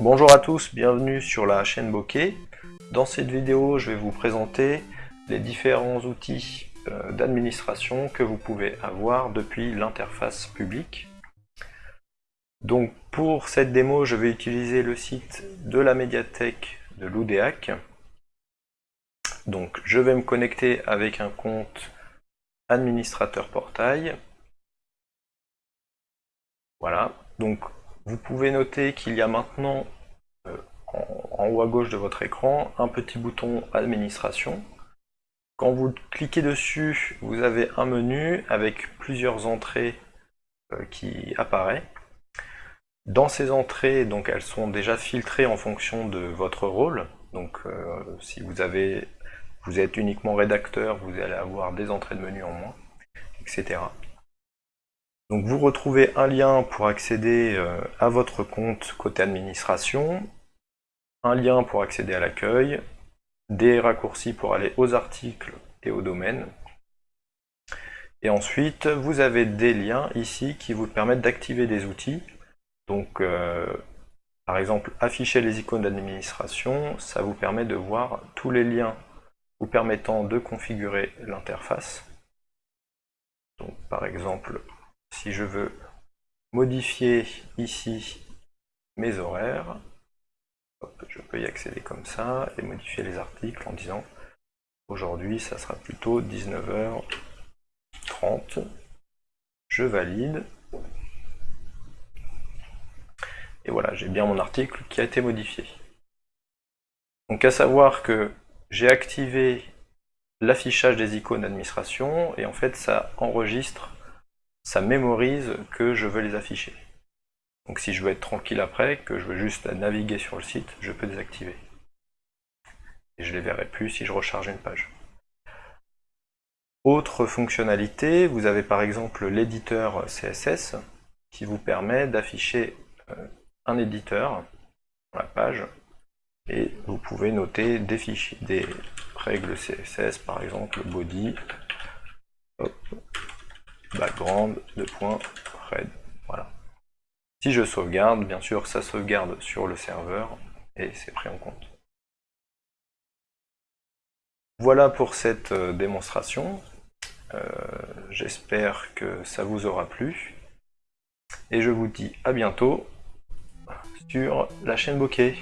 Bonjour à tous, bienvenue sur la chaîne Bokeh. Dans cette vidéo, je vais vous présenter les différents outils euh, d'administration que vous pouvez avoir depuis l'interface publique. Donc pour cette démo, je vais utiliser le site de la médiathèque de l'UDEAC. Donc je vais me connecter avec un compte administrateur portail. Voilà, donc vous pouvez noter qu'il y a maintenant euh, en, haut à gauche de votre écran un petit bouton administration. Quand vous cliquez dessus, vous avez un menu avec plusieurs entrées euh, qui apparaissent. Dans ces entrées, donc elles sont déjà filtrées en fonction de votre rôle. Donc euh, si vous êtes uniquement rédacteur, vous allez avoir des entrées de menu en moins, etc. Donc vous retrouvez un lien pour accéder euh, à votre compte côté administration, un lien pour accéder à l'accueil, des raccourcis pour aller aux articles et aux domaines. Et ensuite, vous avez des liens ici qui vous permettent d'activer des outils. Donc, euh, par exemple, afficher les icônes d'administration, ça vous permet de voir tous les liens vous permettant de configurer l'interface. Donc, par exemple, si je veux modifier ici mes horaires, je peux y accéder comme ça et modifier les articles en disant aujourd'hui ça sera plutôt 19h30, je valide, et voilà, j'ai bien mon article qui a été modifié. Donc à savoir que j'ai activé l'affichage des icônes d'administration et en fait ça enregistre ça mémorise que je veux les afficher. Donc si je veux être tranquille après, que je veux juste naviguer sur le site, je peux désactiver. Et je les verrai plus si je recharge une page. Autre fonctionnalité, vous avez par exemple l'éditeur CSS qui vous permet d'afficher euh, un éditeur dans la page et vous pouvez noter des fichiers, des règles CSS par exemple body background de point red. Voilà. Si je sauvegarde, bien sûr, ça sauvegarde sur le serveur et c'est pris en compte. Voilà pour cette euh, démonstration. Euh, j'espère que ça vous aura plu. Et je vous dis à bientôt sur la chaîne Bokeh.